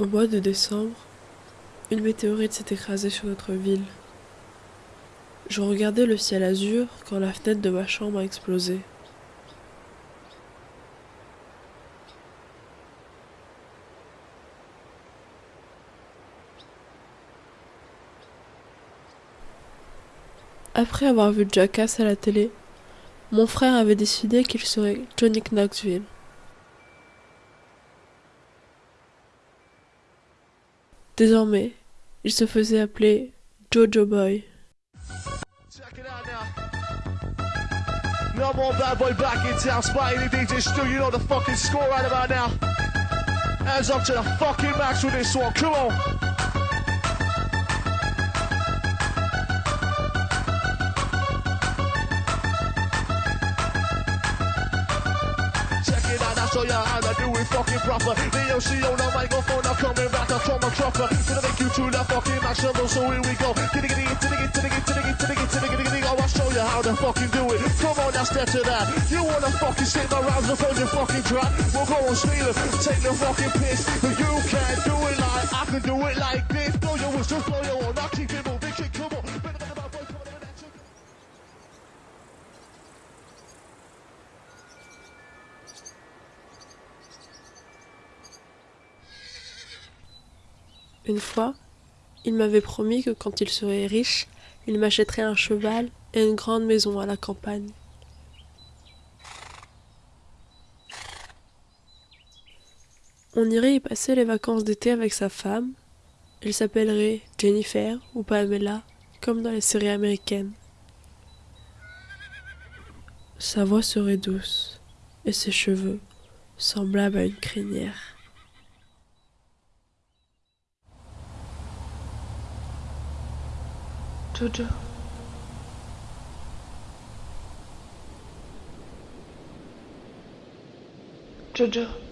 Au mois de décembre, une météorite s'est écrasée sur notre ville. Je regardais le ciel azur quand la fenêtre de ma chambre a explosé. Après avoir vu Jackass à la télé, mon frère avait décidé qu'il serait Johnny Knoxville. Désormais, il se faisait appeler Jojo Boy. No more bad boy back in town. Spotty the DJ Stu, you know the fucking score right about now. Hands up to the fucking max with this one. Come on. Show you how to do it fucking proper. The OC on the microphone, I'm coming back, I'm coming proper. Gonna make you to the fucking maximum, so here we go. Giddy giddy, giddy giddy, giddy giddy, giddy giddy, giddy. Oh, I'll show you how to fucking do it. Come on, now step to that. You wanna fucking stick my rounds up on your fucking track? We'll go on steal it, take the fucking piss. But you can't do it like I can do it like this. Blow your whistle, blow your horn, I'll keep it Une fois, il m'avait promis que quand il serait riche, il m'achèterait un cheval et une grande maison à la campagne. On irait y passer les vacances d'été avec sa femme. Elle s'appellerait Jennifer ou Pamela, comme dans les séries américaines. Sa voix serait douce et ses cheveux semblables à une crinière. Jojo. Jojo.